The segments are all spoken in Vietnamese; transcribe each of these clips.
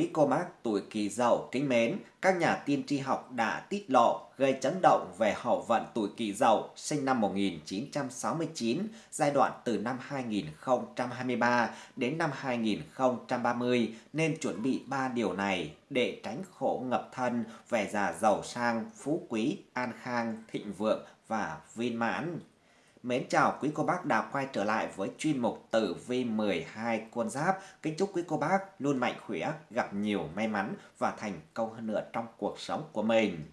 Quý cô bác tuổi kỳ dậu kính mến, các nhà tiên tri học đã tiết lộ gây chấn động về hậu vận tuổi kỳ dậu sinh năm 1969, giai đoạn từ năm 2023 đến năm 2030 nên chuẩn bị ba điều này để tránh khổ ngập thân về già giàu sang, phú quý, an khang, thịnh vượng và viên mãn. Mến chào quý cô bác đã quay trở lại với chuyên mục tử vi 12 con giáp. Kính chúc quý cô bác luôn mạnh khỏe, gặp nhiều may mắn và thành công hơn nữa trong cuộc sống của mình.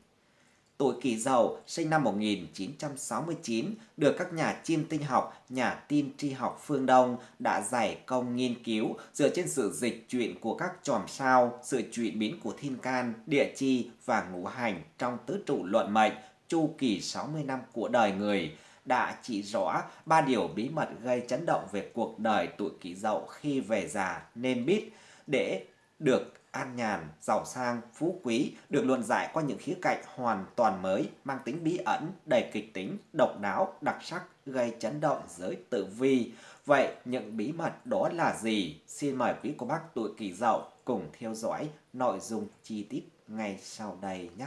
Tuổi kỷ dậu sinh năm 1969 được các nhà chiêm tinh học, nhà tin tri học phương Đông đã giải công nghiên cứu dựa trên sự dịch chuyển của các chòm sao, sự chuyển biến của thiên can, địa chi và ngũ hành trong tứ trụ luận mệnh, chu kỳ 60 năm của đời người đã chỉ rõ ba điều bí mật gây chấn động về cuộc đời tuổi kỷ dậu khi về già nên biết để được an nhàn, giàu sang, phú quý được luận giải qua những khía cạnh hoàn toàn mới, mang tính bí ẩn, đầy kịch tính, độc đáo, đặc sắc, gây chấn động giới tử vi. Vậy những bí mật đó là gì? Xin mời quý cô bác tuổi kỷ dậu cùng theo dõi nội dung chi tiết ngay sau đây nhé.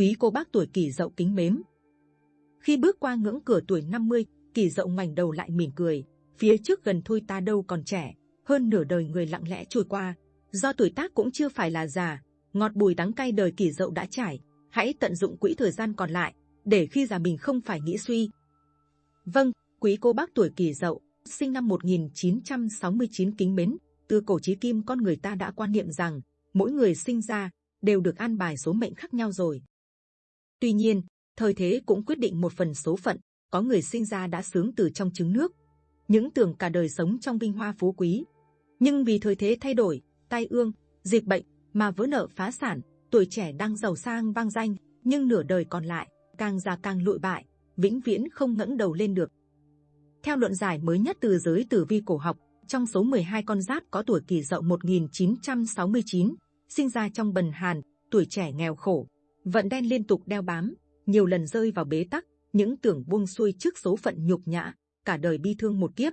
Quý cô bác tuổi kỷ dậu kính mến. Khi bước qua ngưỡng cửa tuổi 50, kỷ dậu ngoảnh đầu lại mỉm cười, phía trước gần thôi ta đâu còn trẻ, hơn nửa đời người lặng lẽ trôi qua. Do tuổi tác cũng chưa phải là già, ngọt bùi đắng cay đời kỷ dậu đã trải, hãy tận dụng quỹ thời gian còn lại, để khi già mình không phải nghĩ suy. Vâng, quý cô bác tuổi kỷ dậu, sinh năm 1969 kính mến, từ cổ chí kim con người ta đã quan niệm rằng, mỗi người sinh ra, đều được an bài số mệnh khác nhau rồi. Tuy nhiên, thời thế cũng quyết định một phần số phận, có người sinh ra đã sướng từ trong trứng nước, những tưởng cả đời sống trong vinh hoa phú quý. Nhưng vì thời thế thay đổi, tai ương, dịch bệnh mà vỡ nợ phá sản, tuổi trẻ đang giàu sang vang danh, nhưng nửa đời còn lại, càng già càng lụi bại, vĩnh viễn không ngẩng đầu lên được. Theo luận giải mới nhất từ giới tử vi cổ học, trong số 12 con giáp có tuổi kỷ dậu 1969, sinh ra trong bần hàn, tuổi trẻ nghèo khổ, vận đen liên tục đeo bám, nhiều lần rơi vào bế tắc, những tưởng buông xuôi trước số phận nhục nhã, cả đời bi thương một kiếp.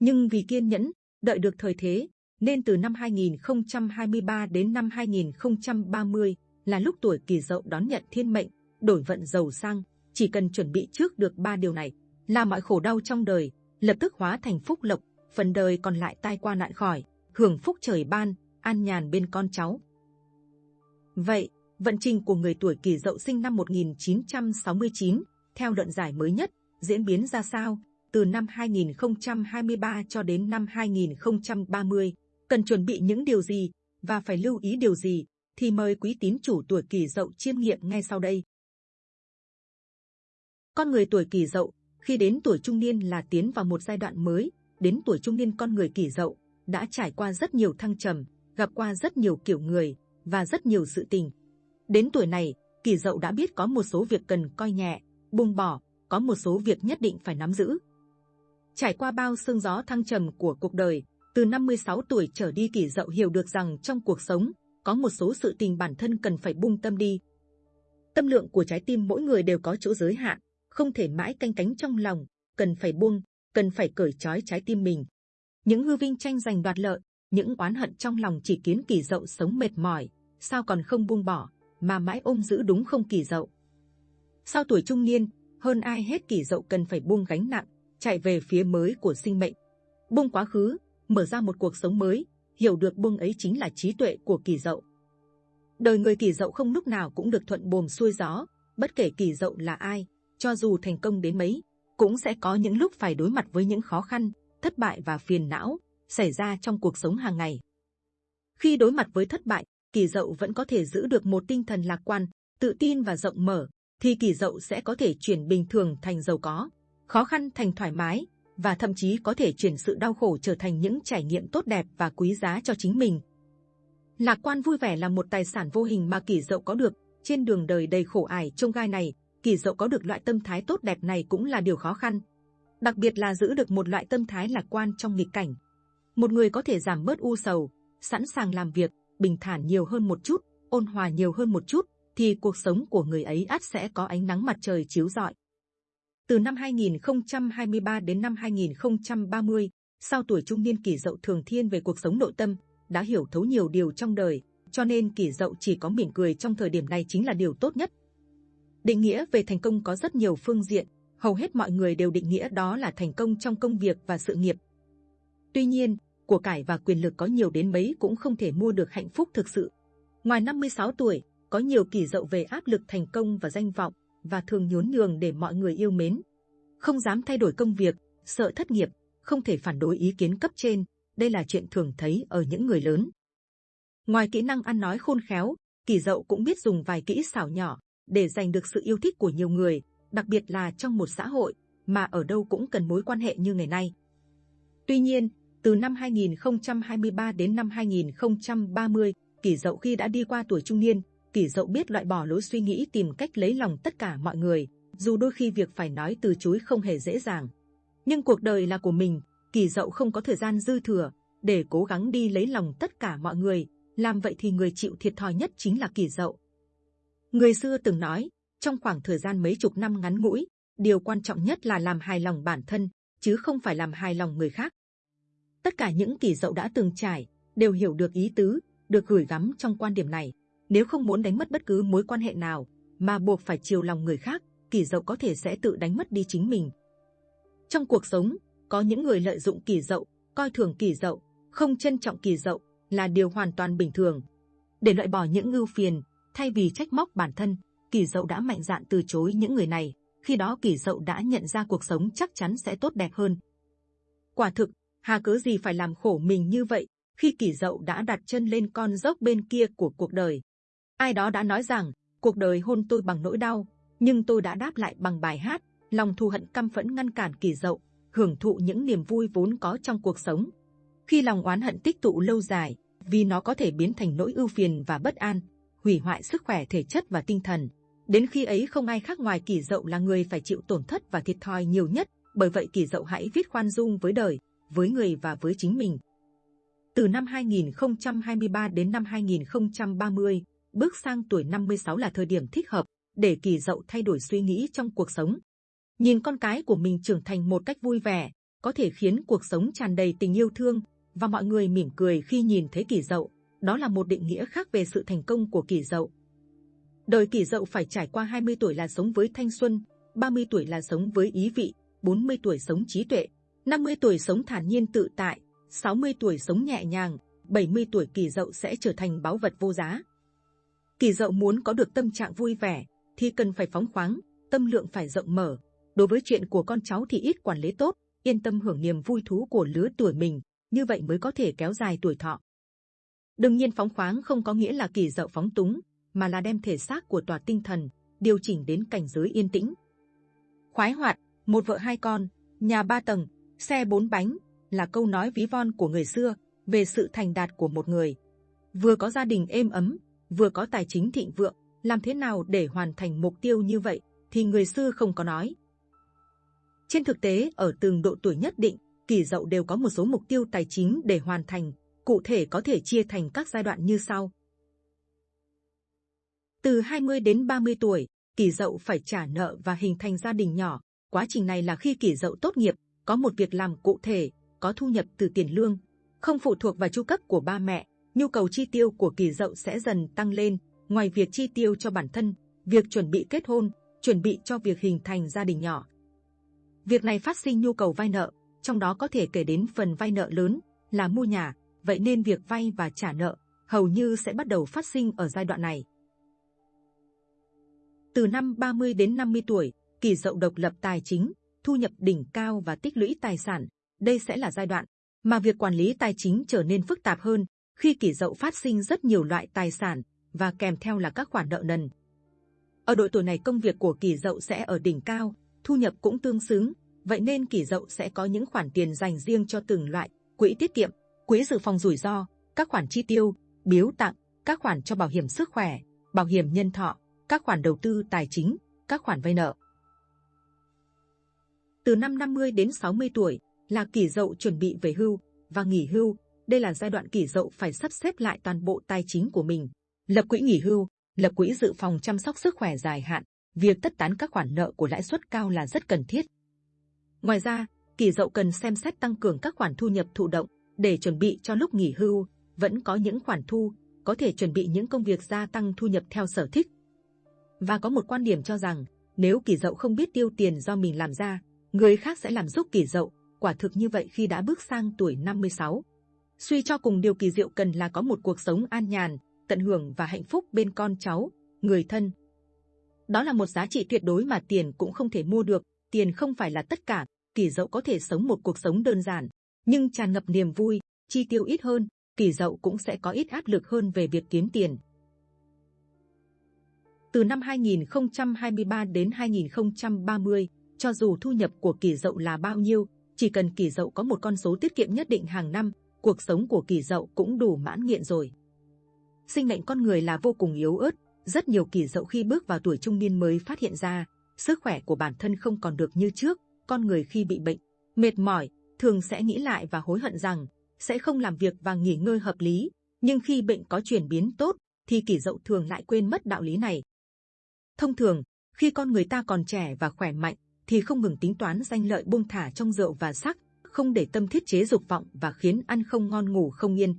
Nhưng vì kiên nhẫn, đợi được thời thế, nên từ năm 2023 đến năm 2030 là lúc tuổi kỳ dậu đón nhận thiên mệnh, đổi vận giàu sang, chỉ cần chuẩn bị trước được ba điều này, là mọi khổ đau trong đời, lập tức hóa thành phúc lộc, phần đời còn lại tai qua nạn khỏi, hưởng phúc trời ban, an nhàn bên con cháu. Vậy, vận trình của người tuổi kỷ dậu sinh năm 1969, theo luận giải mới nhất, diễn biến ra sao, từ năm 2023 cho đến năm 2030, cần chuẩn bị những điều gì, và phải lưu ý điều gì, thì mời quý tín chủ tuổi kỷ dậu chiêm nghiệm ngay sau đây. Con người tuổi kỷ dậu, khi đến tuổi trung niên là tiến vào một giai đoạn mới, đến tuổi trung niên con người kỷ dậu, đã trải qua rất nhiều thăng trầm, gặp qua rất nhiều kiểu người, và rất nhiều sự tình, Đến tuổi này, kỳ dậu đã biết có một số việc cần coi nhẹ, buông bỏ, có một số việc nhất định phải nắm giữ. Trải qua bao sương gió thăng trầm của cuộc đời, từ 56 tuổi trở đi kỳ dậu hiểu được rằng trong cuộc sống, có một số sự tình bản thân cần phải buông tâm đi. Tâm lượng của trái tim mỗi người đều có chỗ giới hạn, không thể mãi canh cánh trong lòng, cần phải buông, cần phải cởi trói trái tim mình. Những hư vinh tranh giành đoạt lợi, những oán hận trong lòng chỉ kiến kỳ dậu sống mệt mỏi, sao còn không buông bỏ mà mãi ôm giữ đúng không kỳ dậu. Sau tuổi trung niên, hơn ai hết kỳ dậu cần phải buông gánh nặng, chạy về phía mới của sinh mệnh. Buông quá khứ, mở ra một cuộc sống mới, hiểu được buông ấy chính là trí tuệ của kỳ dậu. Đời người kỳ dậu không lúc nào cũng được thuận buồm xuôi gió, bất kể kỳ dậu là ai, cho dù thành công đến mấy, cũng sẽ có những lúc phải đối mặt với những khó khăn, thất bại và phiền não xảy ra trong cuộc sống hàng ngày. Khi đối mặt với thất bại, kỳ dậu vẫn có thể giữ được một tinh thần lạc quan, tự tin và rộng mở, thì kỳ dậu sẽ có thể chuyển bình thường thành giàu có, khó khăn thành thoải mái, và thậm chí có thể chuyển sự đau khổ trở thành những trải nghiệm tốt đẹp và quý giá cho chính mình. Lạc quan vui vẻ là một tài sản vô hình mà kỳ dậu có được trên đường đời đầy khổ ải trông gai này. Kỳ dậu có được loại tâm thái tốt đẹp này cũng là điều khó khăn, đặc biệt là giữ được một loại tâm thái lạc quan trong nghịch cảnh. Một người có thể giảm bớt u sầu, sẵn sàng làm việc, bình thản nhiều hơn một chút, ôn hòa nhiều hơn một chút, thì cuộc sống của người ấy ắt sẽ có ánh nắng mặt trời chiếu rọi. Từ năm 2023 đến năm 2030, sau tuổi trung niên kỷ dậu thường thiên về cuộc sống nội tâm, đã hiểu thấu nhiều điều trong đời, cho nên kỷ dậu chỉ có mỉm cười trong thời điểm này chính là điều tốt nhất. Định nghĩa về thành công có rất nhiều phương diện, hầu hết mọi người đều định nghĩa đó là thành công trong công việc và sự nghiệp. Tuy nhiên, của cải và quyền lực có nhiều đến mấy cũng không thể mua được hạnh phúc thực sự. Ngoài 56 tuổi, có nhiều kỳ dậu về áp lực thành công và danh vọng, và thường nhún nhường để mọi người yêu mến. Không dám thay đổi công việc, sợ thất nghiệp, không thể phản đối ý kiến cấp trên, đây là chuyện thường thấy ở những người lớn. Ngoài kỹ năng ăn nói khôn khéo, kỳ dậu cũng biết dùng vài kỹ xảo nhỏ để giành được sự yêu thích của nhiều người, đặc biệt là trong một xã hội mà ở đâu cũng cần mối quan hệ như ngày nay. Tuy nhiên, từ năm 2023 đến năm 2030, kỷ dậu khi đã đi qua tuổi trung niên, kỷ dậu biết loại bỏ lối suy nghĩ tìm cách lấy lòng tất cả mọi người, dù đôi khi việc phải nói từ chối không hề dễ dàng. Nhưng cuộc đời là của mình, kỳ dậu không có thời gian dư thừa để cố gắng đi lấy lòng tất cả mọi người. Làm vậy thì người chịu thiệt thòi nhất chính là kỳ dậu. Người xưa từng nói, trong khoảng thời gian mấy chục năm ngắn ngủi, điều quan trọng nhất là làm hài lòng bản thân, chứ không phải làm hài lòng người khác. Tất cả những kỳ dậu đã từng trải đều hiểu được ý tứ, được gửi gắm trong quan điểm này. Nếu không muốn đánh mất bất cứ mối quan hệ nào, mà buộc phải chiều lòng người khác, kỳ dậu có thể sẽ tự đánh mất đi chính mình. Trong cuộc sống, có những người lợi dụng kỳ dậu, coi thường kỳ dậu, không trân trọng kỳ dậu là điều hoàn toàn bình thường. Để loại bỏ những ưu phiền, thay vì trách móc bản thân, kỳ dậu đã mạnh dạn từ chối những người này. Khi đó kỳ dậu đã nhận ra cuộc sống chắc chắn sẽ tốt đẹp hơn. Quả thực, hà cớ gì phải làm khổ mình như vậy khi kỷ dậu đã đặt chân lên con dốc bên kia của cuộc đời. Ai đó đã nói rằng, cuộc đời hôn tôi bằng nỗi đau, nhưng tôi đã đáp lại bằng bài hát, lòng thù hận căm phẫn ngăn cản kỷ dậu, hưởng thụ những niềm vui vốn có trong cuộc sống. Khi lòng oán hận tích tụ lâu dài, vì nó có thể biến thành nỗi ưu phiền và bất an, hủy hoại sức khỏe thể chất và tinh thần. Đến khi ấy không ai khác ngoài kỷ dậu là người phải chịu tổn thất và thiệt thòi nhiều nhất. Bởi vậy kỷ dậu hãy viết khoan dung với đời, với người và với chính mình. Từ năm 2023 đến năm 2030, bước sang tuổi 56 là thời điểm thích hợp để kỳ dậu thay đổi suy nghĩ trong cuộc sống. Nhìn con cái của mình trưởng thành một cách vui vẻ, có thể khiến cuộc sống tràn đầy tình yêu thương và mọi người mỉm cười khi nhìn thấy kỳ dậu. Đó là một định nghĩa khác về sự thành công của kỳ dậu. Đời kỳ dậu phải trải qua 20 tuổi là sống với thanh xuân, 30 tuổi là sống với ý vị, 40 tuổi sống trí tuệ, 50 tuổi sống thản nhiên tự tại, 60 tuổi sống nhẹ nhàng, 70 tuổi kỳ dậu sẽ trở thành báu vật vô giá. Kỳ dậu muốn có được tâm trạng vui vẻ, thì cần phải phóng khoáng, tâm lượng phải rộng mở. Đối với chuyện của con cháu thì ít quản lý tốt, yên tâm hưởng niềm vui thú của lứa tuổi mình, như vậy mới có thể kéo dài tuổi thọ. Đương nhiên phóng khoáng không có nghĩa là kỳ dậu phóng túng, mà là đem thể xác của tòa tinh thần điều chỉnh đến cảnh giới yên tĩnh. Khoái hoạt, một vợ hai con, nhà ba tầng, xe bốn bánh là câu nói ví von của người xưa về sự thành đạt của một người. Vừa có gia đình êm ấm, vừa có tài chính thịnh vượng, làm thế nào để hoàn thành mục tiêu như vậy thì người xưa không có nói. Trên thực tế, ở từng độ tuổi nhất định, kỳ dậu đều có một số mục tiêu tài chính để hoàn thành, cụ thể có thể chia thành các giai đoạn như sau. Từ 20 đến 30 tuổi, kỳ dậu phải trả nợ và hình thành gia đình nhỏ. Quá trình này là khi kỳ dậu tốt nghiệp, có một việc làm cụ thể, có thu nhập từ tiền lương, không phụ thuộc vào chu cấp của ba mẹ. Nhu cầu chi tiêu của kỳ dậu sẽ dần tăng lên. Ngoài việc chi tiêu cho bản thân, việc chuẩn bị kết hôn, chuẩn bị cho việc hình thành gia đình nhỏ. Việc này phát sinh nhu cầu vay nợ, trong đó có thể kể đến phần vay nợ lớn là mua nhà, vậy nên việc vay và trả nợ hầu như sẽ bắt đầu phát sinh ở giai đoạn này. Từ năm 30 đến 50 tuổi, kỳ dậu độc lập tài chính, thu nhập đỉnh cao và tích lũy tài sản, đây sẽ là giai đoạn mà việc quản lý tài chính trở nên phức tạp hơn khi kỳ dậu phát sinh rất nhiều loại tài sản và kèm theo là các khoản nợ nần. Ở độ tuổi này công việc của kỳ dậu sẽ ở đỉnh cao, thu nhập cũng tương xứng, vậy nên kỳ dậu sẽ có những khoản tiền dành riêng cho từng loại, quỹ tiết kiệm, quỹ dự phòng rủi ro, các khoản chi tiêu, biếu tặng, các khoản cho bảo hiểm sức khỏe, bảo hiểm nhân thọ, các khoản đầu tư tài chính, các khoản vay nợ. Từ năm 50 đến 60 tuổi là kỷ dậu chuẩn bị về hưu và nghỉ hưu. Đây là giai đoạn kỷ dậu phải sắp xếp lại toàn bộ tài chính của mình, lập quỹ nghỉ hưu, lập quỹ dự phòng chăm sóc sức khỏe dài hạn, việc tất tán các khoản nợ của lãi suất cao là rất cần thiết. Ngoài ra, kỷ dậu cần xem xét tăng cường các khoản thu nhập thụ động để chuẩn bị cho lúc nghỉ hưu, vẫn có những khoản thu, có thể chuẩn bị những công việc gia tăng thu nhập theo sở thích. Và có một quan điểm cho rằng, nếu kỷ dậu không biết tiêu tiền do mình làm ra, người khác sẽ làm giúp kỳ dậu, quả thực như vậy khi đã bước sang tuổi 56. Suy cho cùng điều kỳ diệu cần là có một cuộc sống an nhàn, tận hưởng và hạnh phúc bên con cháu, người thân. Đó là một giá trị tuyệt đối mà tiền cũng không thể mua được, tiền không phải là tất cả, kỳ dậu có thể sống một cuộc sống đơn giản, nhưng tràn ngập niềm vui, chi tiêu ít hơn, kỳ dậu cũng sẽ có ít áp lực hơn về việc kiếm tiền. Từ năm 2023 đến 2030, cho dù thu nhập của kỳ dậu là bao nhiêu, chỉ cần kỳ dậu có một con số tiết kiệm nhất định hàng năm, cuộc sống của kỳ dậu cũng đủ mãn nghiện rồi. Sinh mệnh con người là vô cùng yếu ớt, rất nhiều kỳ dậu khi bước vào tuổi trung niên mới phát hiện ra, sức khỏe của bản thân không còn được như trước, con người khi bị bệnh, mệt mỏi, thường sẽ nghĩ lại và hối hận rằng sẽ không làm việc và nghỉ ngơi hợp lý, nhưng khi bệnh có chuyển biến tốt, thì kỷ dậu thường lại quên mất đạo lý này. Thông thường, khi con người ta còn trẻ và khỏe mạnh, thì không ngừng tính toán danh lợi buông thả trong rượu và sắc, không để tâm thiết chế dục vọng và khiến ăn không ngon ngủ không yên.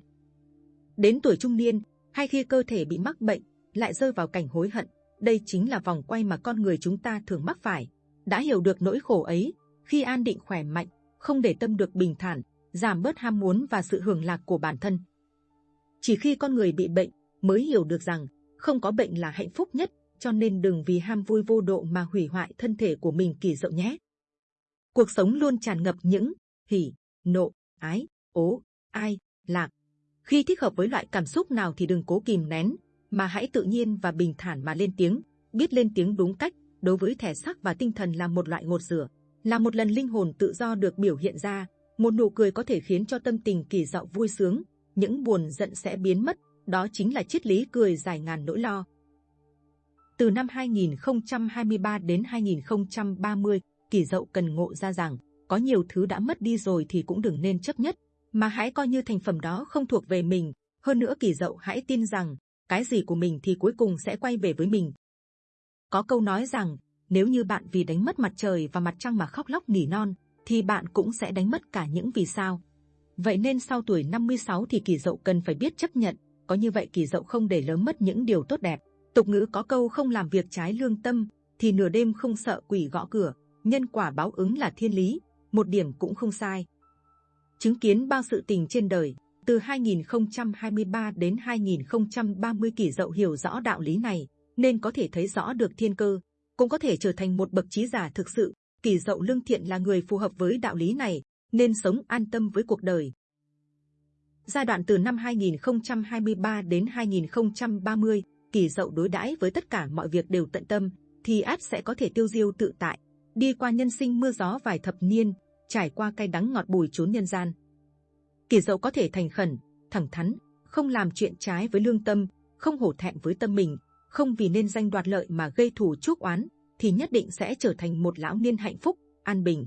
Đến tuổi trung niên, hay khi cơ thể bị mắc bệnh, lại rơi vào cảnh hối hận, đây chính là vòng quay mà con người chúng ta thường mắc phải. Đã hiểu được nỗi khổ ấy, khi an định khỏe mạnh, không để tâm được bình thản, giảm bớt ham muốn và sự hưởng lạc của bản thân. Chỉ khi con người bị bệnh mới hiểu được rằng không có bệnh là hạnh phúc nhất, cho nên đừng vì ham vui vô độ mà hủy hoại thân thể của mình kỳ diệu nhé. Cuộc sống luôn tràn ngập những hỉ, nộ, ái, ố, ai, lạc. Khi thích hợp với loại cảm xúc nào thì đừng cố kìm nén, mà hãy tự nhiên và bình thản mà lên tiếng, biết lên tiếng đúng cách, đối với thể xác và tinh thần là một loại ngột rửa, là một lần linh hồn tự do được biểu hiện ra, một nụ cười có thể khiến cho tâm tình kỳ dạo vui sướng, những buồn giận sẽ biến mất, đó chính là triết lý cười dài ngàn nỗi lo. Từ năm 2023 đến 2030, kỳ dậu cần ngộ ra rằng, có nhiều thứ đã mất đi rồi thì cũng đừng nên chấp nhất, mà hãy coi như thành phẩm đó không thuộc về mình. Hơn nữa kỳ dậu hãy tin rằng, cái gì của mình thì cuối cùng sẽ quay về với mình. Có câu nói rằng, nếu như bạn vì đánh mất mặt trời và mặt trăng mà khóc lóc nỉ non, thì bạn cũng sẽ đánh mất cả những vì sao. Vậy nên sau tuổi 56 thì kỳ dậu cần phải biết chấp nhận, có như vậy kỳ dậu không để lớn mất những điều tốt đẹp. Tục ngữ có câu không làm việc trái lương tâm, thì nửa đêm không sợ quỷ gõ cửa, nhân quả báo ứng là thiên lý, một điểm cũng không sai. Chứng kiến bao sự tình trên đời, từ 2023 đến 2030 kỷ dậu hiểu rõ đạo lý này, nên có thể thấy rõ được thiên cơ, cũng có thể trở thành một bậc trí giả thực sự. Kỷ dậu lương thiện là người phù hợp với đạo lý này, nên sống an tâm với cuộc đời. Giai đoạn từ năm 2023 đến 2030, kỳ dậu đối đãi với tất cả mọi việc đều tận tâm, thì át sẽ có thể tiêu diêu tự tại, đi qua nhân sinh mưa gió vài thập niên, trải qua cay đắng ngọt bùi chốn nhân gian. Kỳ dậu có thể thành khẩn, thẳng thắn, không làm chuyện trái với lương tâm, không hổ thẹn với tâm mình, không vì nên danh đoạt lợi mà gây thù chuốc oán, thì nhất định sẽ trở thành một lão niên hạnh phúc, an bình.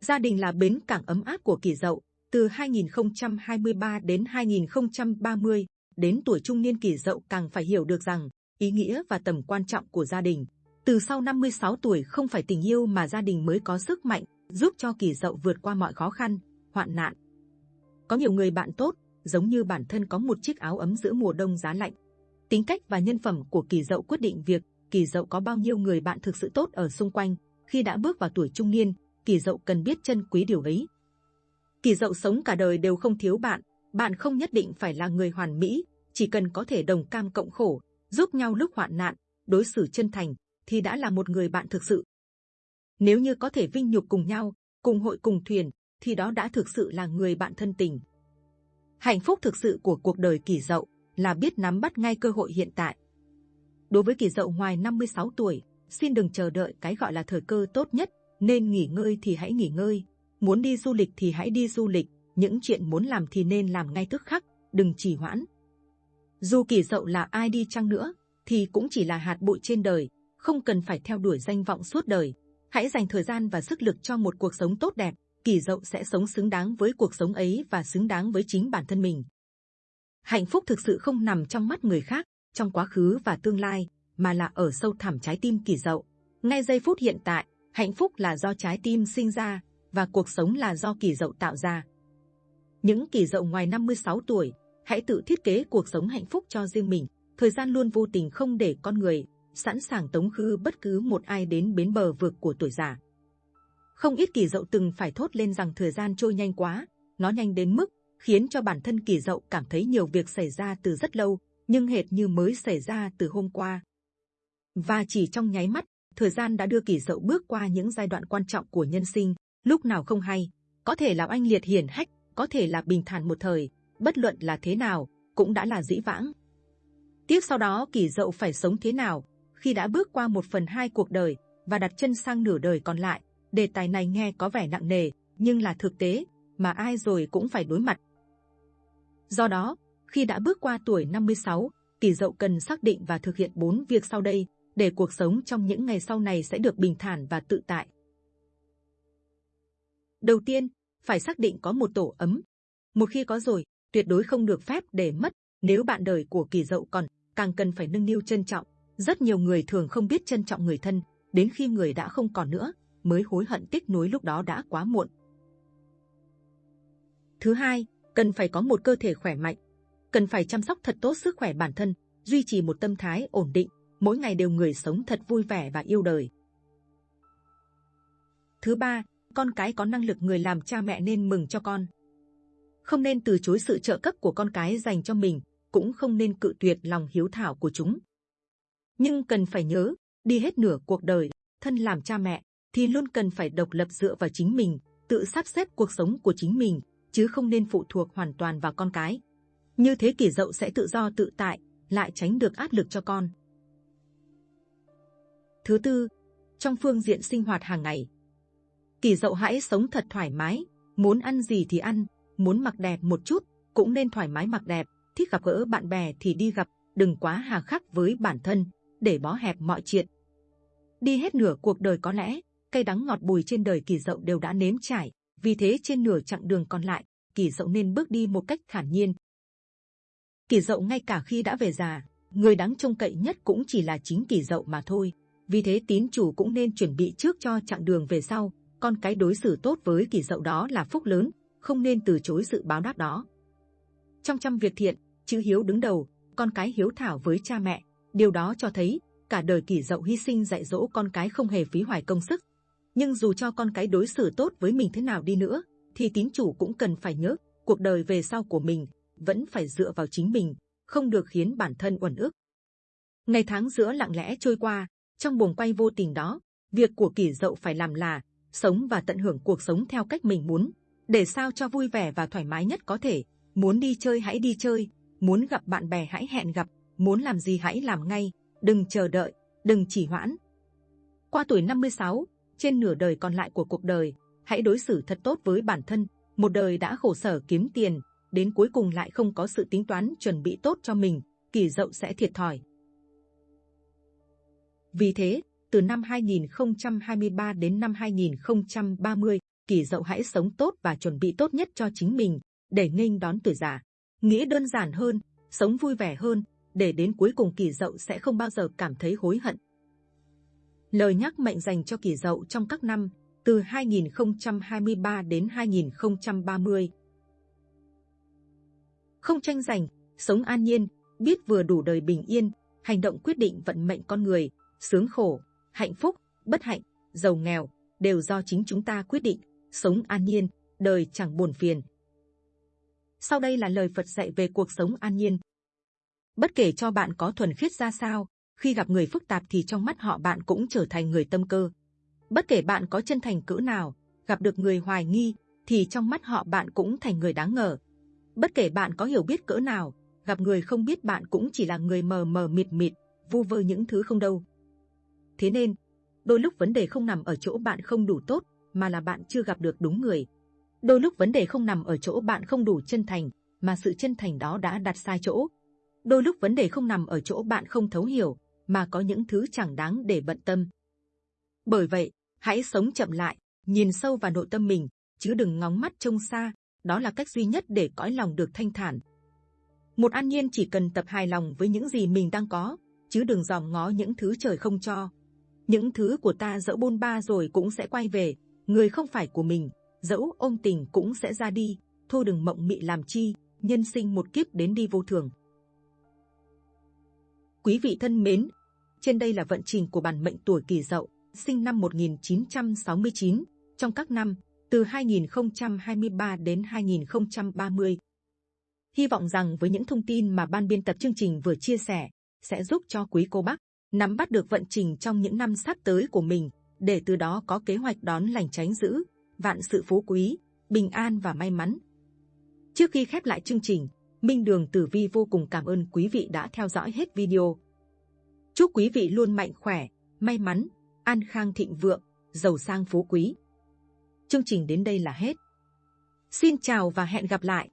Gia đình là bến cảng ấm áp của kỳ dậu, từ 2023 đến 2030, đến tuổi trung niên kỳ dậu càng phải hiểu được rằng ý nghĩa và tầm quan trọng của gia đình. Từ sau 56 tuổi không phải tình yêu mà gia đình mới có sức mạnh, giúp cho kỳ dậu vượt qua mọi khó khăn, hoạn nạn. Có nhiều người bạn tốt, giống như bản thân có một chiếc áo ấm giữa mùa đông giá lạnh. Tính cách và nhân phẩm của kỳ dậu quyết định việc kỳ dậu có bao nhiêu người bạn thực sự tốt ở xung quanh. Khi đã bước vào tuổi trung niên, kỳ dậu cần biết trân quý điều ấy. Kỳ dậu sống cả đời đều không thiếu bạn, bạn không nhất định phải là người hoàn mỹ, chỉ cần có thể đồng cam cộng khổ, giúp nhau lúc hoạn nạn, đối xử chân thành, thì đã là một người bạn thực sự. Nếu như có thể vinh nhục cùng nhau, cùng hội cùng thuyền, thì đó đã thực sự là người bạn thân tình. Hạnh phúc thực sự của cuộc đời kỳ dậu là biết nắm bắt ngay cơ hội hiện tại. Đối với kỳ dậu ngoài 56 tuổi, xin đừng chờ đợi cái gọi là thời cơ tốt nhất, nên nghỉ ngơi thì hãy nghỉ ngơi, muốn đi du lịch thì hãy đi du lịch, những chuyện muốn làm thì nên làm ngay tức khắc, đừng trì hoãn. Dù kỳ dậu là ai đi chăng nữa, thì cũng chỉ là hạt bụi trên đời, không cần phải theo đuổi danh vọng suốt đời. Hãy dành thời gian và sức lực cho một cuộc sống tốt đẹp, kỳ dậu sẽ sống xứng đáng với cuộc sống ấy và xứng đáng với chính bản thân mình. Hạnh phúc thực sự không nằm trong mắt người khác, trong quá khứ và tương lai, mà là ở sâu thẳm trái tim kỳ dậu. Ngay giây phút hiện tại, hạnh phúc là do trái tim sinh ra và cuộc sống là do kỳ dậu tạo ra. Những kỳ dậu ngoài 56 tuổi, hãy tự thiết kế cuộc sống hạnh phúc cho riêng mình. Thời gian luôn vô tình không để con người sẵn sàng tống khứ bất cứ một ai đến bến bờ vực của tuổi già. Không ít kỳ dậu từng phải thốt lên rằng thời gian trôi nhanh quá, nó nhanh đến mức khiến cho bản thân kỳ dậu cảm thấy nhiều việc xảy ra từ rất lâu, nhưng hệt như mới xảy ra từ hôm qua. Và chỉ trong nháy mắt, thời gian đã đưa kỳ dậu bước qua những giai đoạn quan trọng của nhân sinh, lúc nào không hay, có thể là anh liệt hiển hách, có thể là bình thản một thời, bất luận là thế nào, cũng đã là dĩ vãng. Tiếp sau đó kỳ dậu phải sống thế nào, khi đã bước qua một phần hai cuộc đời và đặt chân sang nửa đời còn lại. Đề tài này nghe có vẻ nặng nề, nhưng là thực tế mà ai rồi cũng phải đối mặt. Do đó, khi đã bước qua tuổi 56, kỳ dậu cần xác định và thực hiện bốn việc sau đây để cuộc sống trong những ngày sau này sẽ được bình thản và tự tại. Đầu tiên, phải xác định có một tổ ấm. Một khi có rồi, tuyệt đối không được phép để mất. Nếu bạn đời của kỳ dậu còn, càng cần phải nâng niu trân trọng. Rất nhiều người thường không biết trân trọng người thân, đến khi người đã không còn nữa, mới hối hận tiếc nuối lúc đó đã quá muộn. Thứ hai, cần phải có một cơ thể khỏe mạnh. Cần phải chăm sóc thật tốt sức khỏe bản thân, duy trì một tâm thái ổn định, mỗi ngày đều người sống thật vui vẻ và yêu đời. Thứ ba, con cái có năng lực người làm cha mẹ nên mừng cho con. Không nên từ chối sự trợ cấp của con cái dành cho mình, cũng không nên cự tuyệt lòng hiếu thảo của chúng. Nhưng cần phải nhớ, đi hết nửa cuộc đời, thân làm cha mẹ, thì luôn cần phải độc lập dựa vào chính mình, tự sắp xếp cuộc sống của chính mình, chứ không nên phụ thuộc hoàn toàn vào con cái. Như thế kỷ dậu sẽ tự do tự tại, lại tránh được áp lực cho con. Thứ tư, trong phương diện sinh hoạt hàng ngày, Kỳ dậu hãy sống thật thoải mái, muốn ăn gì thì ăn, muốn mặc đẹp một chút, cũng nên thoải mái mặc đẹp, thích gặp gỡ bạn bè thì đi gặp, đừng quá hà khắc với bản thân, để bó hẹp mọi chuyện. Đi hết nửa cuộc đời có lẽ, cây đắng ngọt bùi trên đời kỳ dậu đều đã nếm trải, vì thế trên nửa chặng đường còn lại, kỳ dậu nên bước đi một cách thản nhiên. Kỳ dậu ngay cả khi đã về già, người đáng trông cậy nhất cũng chỉ là chính kỳ dậu mà thôi. Vì thế tín chủ cũng nên chuẩn bị trước cho chặng đường về sau. Con cái đối xử tốt với kỳ dậu đó là phúc lớn, không nên từ chối sự báo đáp đó. Trong trăm việc thiện, chữ hiếu đứng đầu, con cái hiếu thảo với cha mẹ, Điều đó cho thấy cả đời kỷ dậu hy sinh dạy dỗ con cái không hề phí hoài công sức. Nhưng dù cho con cái đối xử tốt với mình thế nào đi nữa, thì tín chủ cũng cần phải nhớ cuộc đời về sau của mình vẫn phải dựa vào chính mình, không được khiến bản thân uẩn ức. Ngày tháng giữa lặng lẽ trôi qua, trong buồng quay vô tình đó, việc của kỷ dậu phải làm là sống và tận hưởng cuộc sống theo cách mình muốn, để sao cho vui vẻ và thoải mái nhất có thể. Muốn đi chơi hãy đi chơi, muốn gặp bạn bè hãy hẹn gặp, muốn làm gì hãy làm ngay, đừng chờ đợi, đừng chỉ hoãn. Qua tuổi 56, trên nửa đời còn lại của cuộc đời, hãy đối xử thật tốt với bản thân. Một đời đã khổ sở kiếm tiền, đến cuối cùng lại không có sự tính toán chuẩn bị tốt cho mình, kỳ dậu sẽ thiệt thòi. Vì thế, từ năm 2023 đến năm 2030, kỳ dậu hãy sống tốt và chuẩn bị tốt nhất cho chính mình, để nghênh đón tuổi già. Nghĩ đơn giản hơn, sống vui vẻ hơn, để đến cuối cùng kỷ dậu sẽ không bao giờ cảm thấy hối hận. Lời nhắc mệnh dành cho kỷ dậu trong các năm từ 2023 đến 2030. Không tranh giành, sống an nhiên, biết vừa đủ đời bình yên, hành động quyết định vận mệnh con người, sướng khổ, hạnh phúc, bất hạnh, giàu nghèo, đều do chính chúng ta quyết định, sống an nhiên, đời chẳng buồn phiền. Sau đây là lời Phật dạy về cuộc sống an nhiên. Bất kể cho bạn có thuần khiết ra sao, khi gặp người phức tạp thì trong mắt họ bạn cũng trở thành người tâm cơ. Bất kể bạn có chân thành cỡ nào, gặp được người hoài nghi, thì trong mắt họ bạn cũng thành người đáng ngờ. Bất kể bạn có hiểu biết cỡ nào, gặp người không biết bạn cũng chỉ là người mờ mờ mịt mịt, vu vơ những thứ không đâu. Thế nên, đôi lúc vấn đề không nằm ở chỗ bạn không đủ tốt, mà là bạn chưa gặp được đúng người. Đôi lúc vấn đề không nằm ở chỗ bạn không đủ chân thành, mà sự chân thành đó đã đặt sai chỗ. Đôi lúc vấn đề không nằm ở chỗ bạn không thấu hiểu, mà có những thứ chẳng đáng để bận tâm. Bởi vậy, hãy sống chậm lại, nhìn sâu vào nội tâm mình, chứ đừng ngóng mắt trông xa. Đó là cách duy nhất để cõi lòng được thanh thản. Một an nhiên chỉ cần tập hài lòng với những gì mình đang có, chứ đừng dòm ngó những thứ trời không cho. Những thứ của ta dẫu bôn ba rồi cũng sẽ quay về, người không phải của mình, dẫu ôm tình cũng sẽ ra đi, thôi đừng mộng mị làm chi, nhân sinh một kiếp đến đi vô thường. Quý vị thân mến, trên đây là vận trình của bản mệnh tuổi Kỷ Dậu, sinh năm 1969, trong các năm từ 2023 đến 2030. Hy vọng rằng với những thông tin mà ban biên tập chương trình vừa chia sẻ sẽ giúp cho quý cô bác nắm bắt được vận trình trong những năm sắp tới của mình để từ đó có kế hoạch đón lành tránh dữ, vạn sự phú quý, bình an và may mắn. Trước khi khép lại chương trình, Minh Đường Tử Vi vô cùng cảm ơn quý vị đã theo dõi hết video. Chúc quý vị luôn mạnh khỏe, may mắn, an khang thịnh vượng, giàu sang phú quý. Chương trình đến đây là hết. Xin chào và hẹn gặp lại.